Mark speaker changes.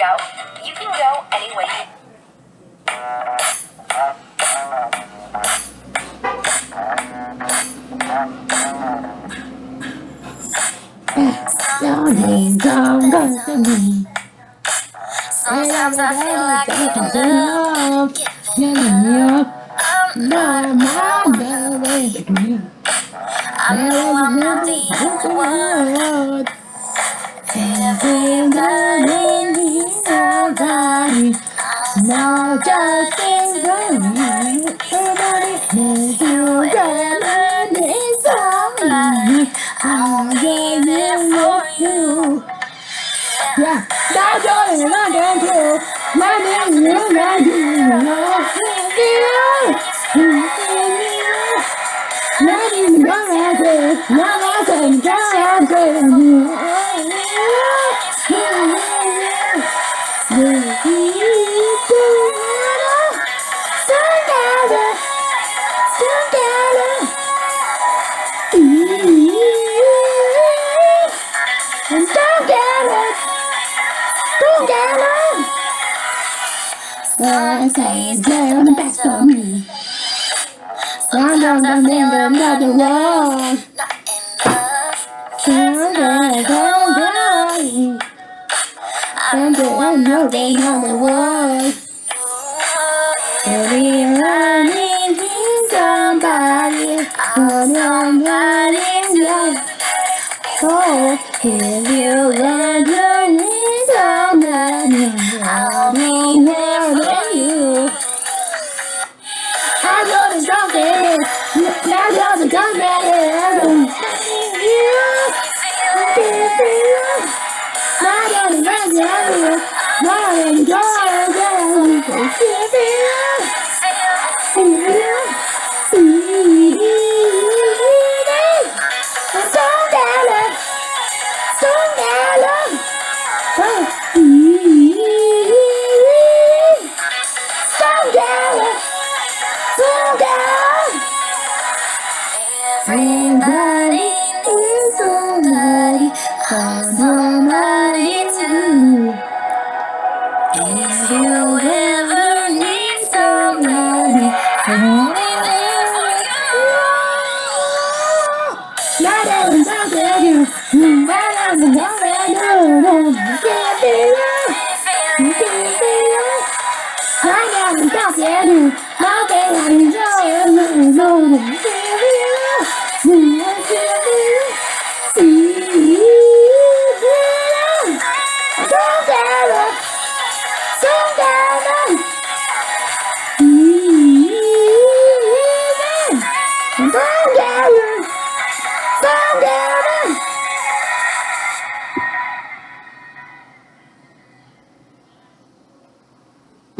Speaker 1: go. You can go any way you
Speaker 2: Something don't go to me.
Speaker 1: Sometimes I feel like giving up.
Speaker 2: Yeah, no, my baby.
Speaker 1: I know I'm not the only one.
Speaker 2: Everything Now just of me. Somebody, if you got me, somebody. I'll give it for you. Yeah, that's all I'm gonna do. My name is do. Nothing's gonna do. Nothing's gonna do. I say it's on the best of me. Sometimes I think I'm not the one.
Speaker 1: Enough.
Speaker 2: Sometimes I'm dying. And I know they know the world. Every I need somebody, somebody's life. Oh, if you Everybody needs somebody, somebody too. If you ever need somebody, only there for you. Time that you, not every time that you, you can't be you, can't be you. Not every time that you, not every time that you, you can't Tudo!